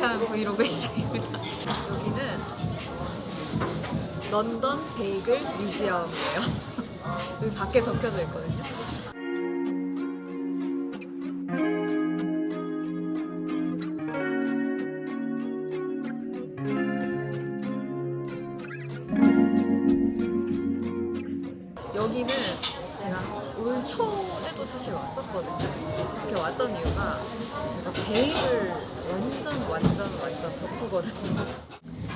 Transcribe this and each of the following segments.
어색한 브이로그 시작입니다. 여기는 런던 베이글 뮤지엄이에요. 여기 밖에 적혀져 있거든요. 제가 올 초에도 사실 왔었거든요. 이렇게 왔던 이유가 제가 베이글 완전 완전 완전 덕후거든요.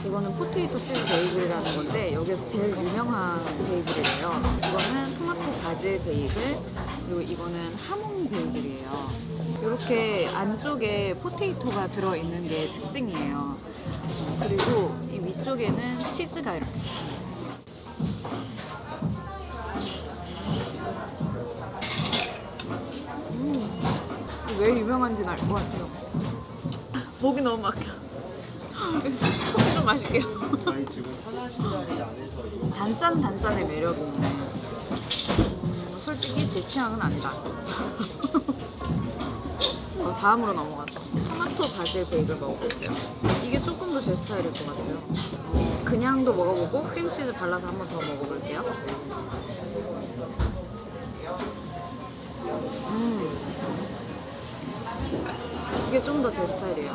이거는 potato 치즈 베이글이라는 건데 여기서 제일 유명한 베이글이에요. 이거는 토마토 바질 베이글 그리고 이거는 하몽 베이글이에요. 이렇게 안쪽에 potato가 들어있는 게 특징이에요. 그리고 이 위쪽에는 치즈가 이렇게 왜 유명한지는 알 것 같아요. 목이 너무 막혀. 커피 좀 마실게요. 단짠 단짠의 매력이. 음, 솔직히 제 취향은 아니다. 어, 다음으로 넘어가서 토마토 바질 베이글 먹어볼게요. 이게 조금 더 제 스타일일 것 같아요. 그냥도 먹어보고 크림치즈 발라서 한 번 더 먹어볼게요. 음. 이게 좀 더 제 스타일이에요.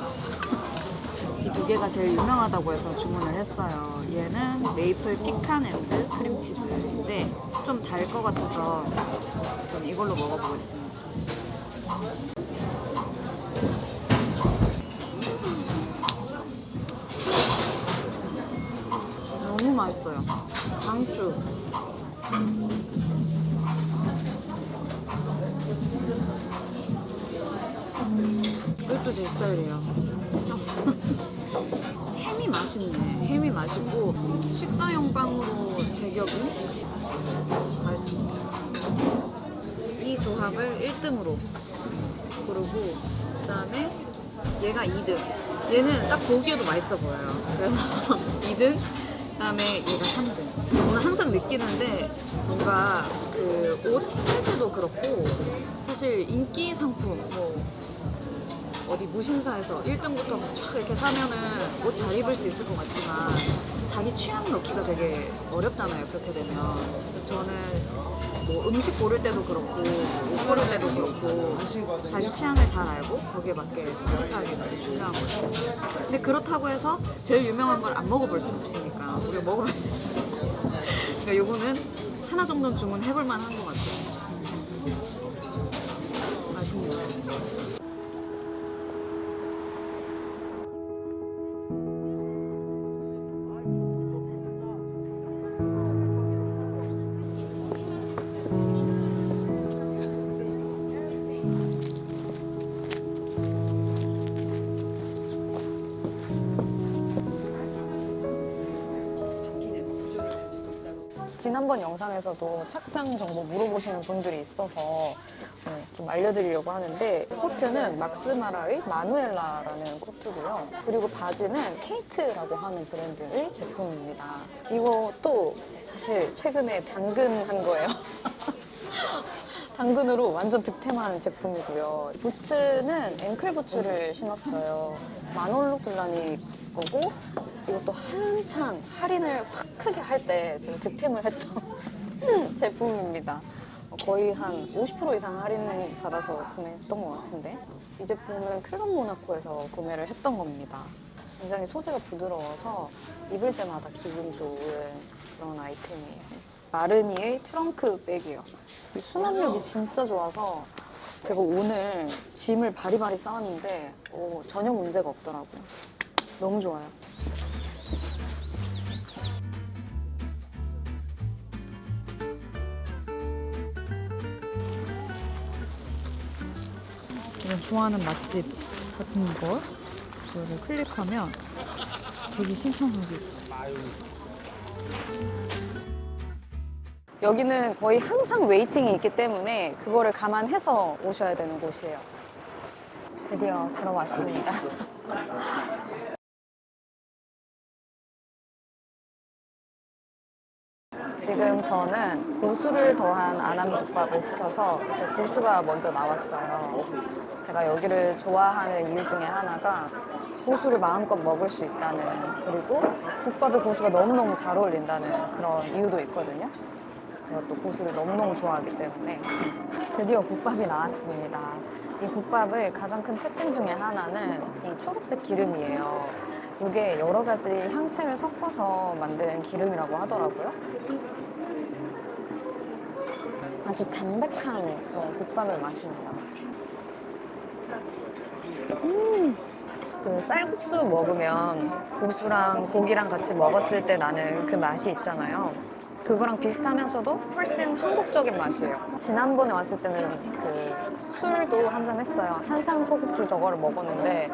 이 두 개가 제일 유명하다고 해서 주문을 했어요. 얘는 maple pecan and 크림치즈인데 좀 달 것 같아서 전 이걸로 먹어보겠습니다. 너무 맛있어요. 강추. 스타일이에요. 햄이 맛있네. 햄이 맛있고 식사용 빵으로 제격이 맛있습니다. 이 조합을 1등으로 고르고 그 다음에 얘가 2등. 얘는 딱 보기에도 맛있어 보여요. 그래서 2등. 그 다음에 얘가 3등. 저는 항상 느끼는데 뭔가 그 옷 살 때도 그렇고 사실 인기 상품 뭐 어디 무신사에서 1등부터 쫙 이렇게 사면은 옷 잘 입을 수 있을 것 같지만 자기 취향을 넣기가 되게 어렵잖아요 그렇게 되면. 저는 뭐 음식 고를 때도 그렇고 옷 고를 때도 그렇고 자기 취향을 잘 알고 거기에 맞게 선택하는 게 진짜 중요한 거죠 근데 그렇다고 해서 제일 유명한 걸 안 먹어볼 수는 없으니까 우리가 먹어봐야 되잖아요. 그러니까 요거는 하나 정도는 주문해볼 만한 것 같아요 지난번 영상에서도 착장 정보 물어보시는 분들이 있어서 어, 좀 알려드리려고 하는데 코트는 막스마라의 마누엘라라는 코트고요. 그리고 바지는 케이트라고 하는 브랜드의 제품입니다. 이것도 사실 최근에 당근한 거예요. 당근으로 완전 득템한 제품이고요. 부츠는 앵클 부츠를 신었어요. 마놀로 플라니 거고 이것도 한창 할인을 확 크게 할 때 제가 득템을 했던 제품입니다. 거의 한 50% 이상 할인 받아서 구매했던 것 같은데 이 제품은 클럽 모나코에서 구매를 했던 겁니다. 굉장히 소재가 부드러워서 입을 때마다 기분 좋은 그런 아이템이에요. 마르니의 트렁크 백이에요. 이 수납력이 진짜 좋아서 제가 오늘 짐을 바리바리 쌓았는데 어, 전혀 문제가 없더라고요. 너무 좋아요. 이런 좋아하는 맛집 같은 거 이거를 클릭하면 되게 신청하기 여기는 거의 항상 웨이팅이 있기 때문에 그거를 감안해서 오셔야 되는 곳이에요. 드디어 들어왔습니다. 지금 저는 고수를 더한 안암국밥을 시켜서 고수가 먼저 나왔어요. 제가 여기를 좋아하는 이유 중에 하나가 고수를 마음껏 먹을 수 있다는 그리고 국밥에 고수가 너무너무 잘 어울린다는 그런 이유도 있거든요. 제가 또 고수를 너무너무 좋아하기 때문에 드디어 국밥이 나왔습니다. 이 국밥의 가장 큰 특징 중에 하나는 이 초록색 기름이에요. 이게 여러 가지 향채를 섞어서 만든 기름이라고 하더라고요. 아주 담백한 그런 국밥의 맛입니다. 음, 그 쌀국수 먹으면 고수랑 고기랑 같이 먹었을 때 나는 그 맛이 있잖아요. 그거랑 비슷하면서도 훨씬 한국적인 맛이에요. 지난번에 왔을 때는 그 술도 한 잔 했어요. 한산 소국주 저거를 먹었는데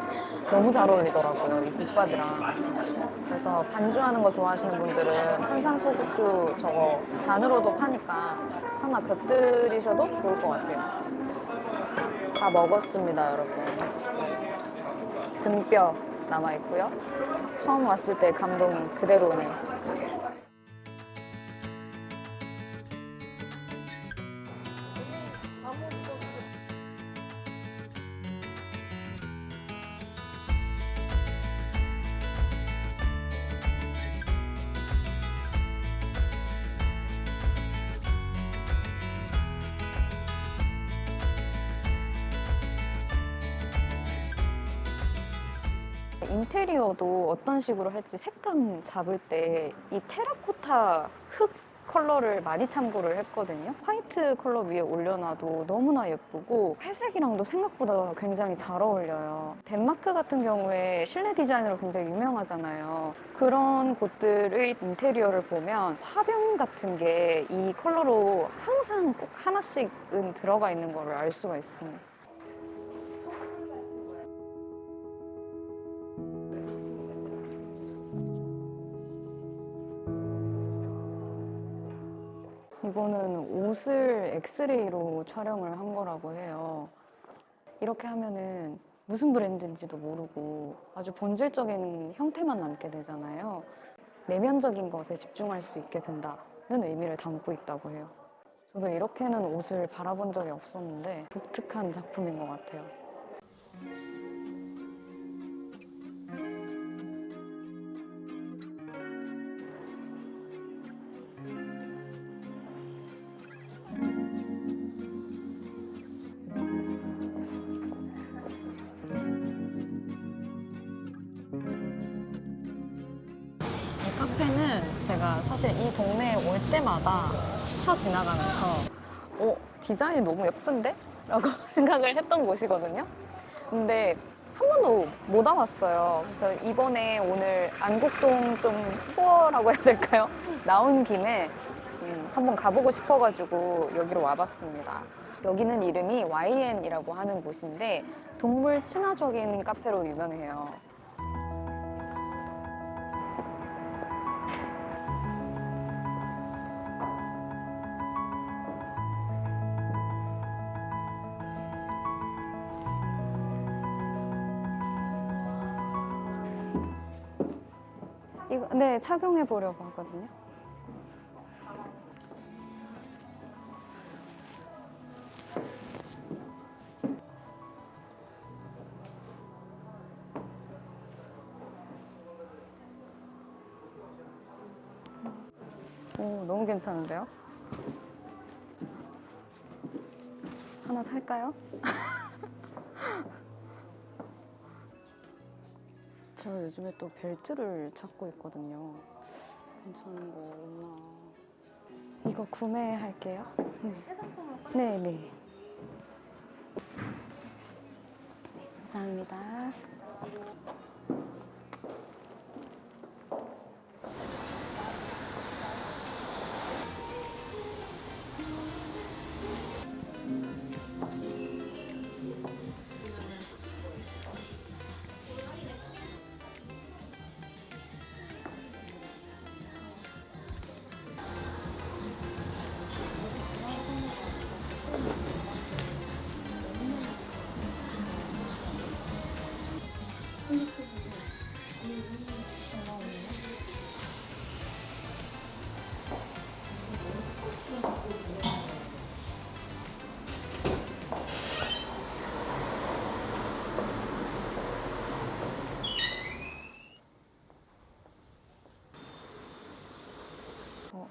너무 잘 어울리더라고요. 이 국밥이랑. 그래서 반주하는 거 좋아하시는 분들은 한산 소국주 저거 잔으로도 파니까 하나 곁들이셔도 좋을 것 같아요. 다 먹었습니다, 여러분. 등뼈 남아 있고요. 처음 왔을 때 감동이 그대로 오네요. 인테리어도 어떤 식으로 할지 색감 잡을 때 이 테라코타 흙 컬러를 많이 참고를 했거든요. 화이트 컬러 위에 올려놔도 너무나 예쁘고 회색이랑도 생각보다 굉장히 잘 어울려요. 덴마크 같은 경우에 실내 디자인으로 굉장히 유명하잖아요. 그런 곳들의 인테리어를 보면 화병 같은 게 이 컬러로 항상 꼭 하나씩은 들어가 있는 거를 알 수가 있습니다. 이거는 옷을 엑스레이로 촬영을 한 거라고 해요. 이렇게 하면은 무슨 브랜드인지도 모르고 아주 본질적인 형태만 남게 되잖아요. 내면적인 것에 집중할 수 있게 된다는 의미를 담고 있다고 해요. 저도 이렇게는 옷을 바라본 적이 없었는데 독특한 작품인 것 같아요. 제가 사실 이 동네에 올 때마다 스쳐 지나가면서 어, 디자인이 너무 예쁜데? 라고 생각을 했던 곳이거든요. 근데 한 번도 못 와봤어요. 그래서 이번에 오늘 안국동 좀 투어라고 해야 될까요? 나온 김에 음, 한번 가보고 싶어가지고 여기로 와봤습니다. 여기는 이름이 YN이라고 하는 곳인데 동물 친화적인 카페로 유명해요. 네 착용해 보려고 하거든요. 오 너무 괜찮은데요? 하나 살까요? 저 요즘에 또 벨트를 찾고 있거든요. 괜찮은 거 없나? 이거 구매할게요. 네, 네. 네, 감사합니다.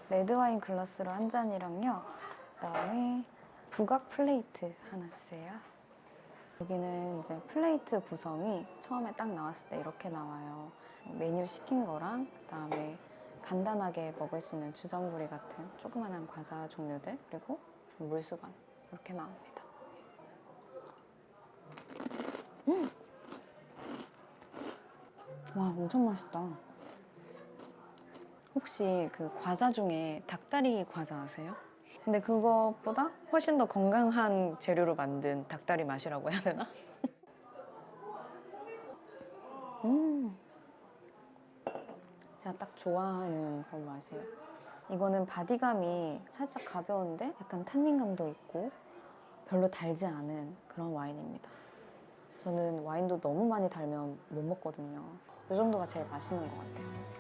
레드와인 글라스로 한 잔이랑요. 그다음에 부각 플레이트 하나 주세요. 여기는 이제 플레이트 구성이 처음에 딱 나왔을 때 이렇게 나와요. 메뉴 시킨 거랑 그 다음에 간단하게 먹을 수 있는 주전부리 같은 조그만한 과자 종류들 그리고 물수건 이렇게 나옵니다. 음! 와 엄청 맛있다. 혹시 그 과자 중에 닭다리 과자 아세요? 근데 그것보다 훨씬 더 건강한 재료로 만든 닭다리 맛이라고 해야 되나? 음, 제가 딱 좋아하는 그런 맛이에요. 이거는 바디감이 살짝 가벼운데 약간 탄닌감도 있고 별로 달지 않은 그런 와인입니다. 저는 와인도 너무 많이 달면 못 먹거든요. 이 정도가 제일 맛있는 것 같아요.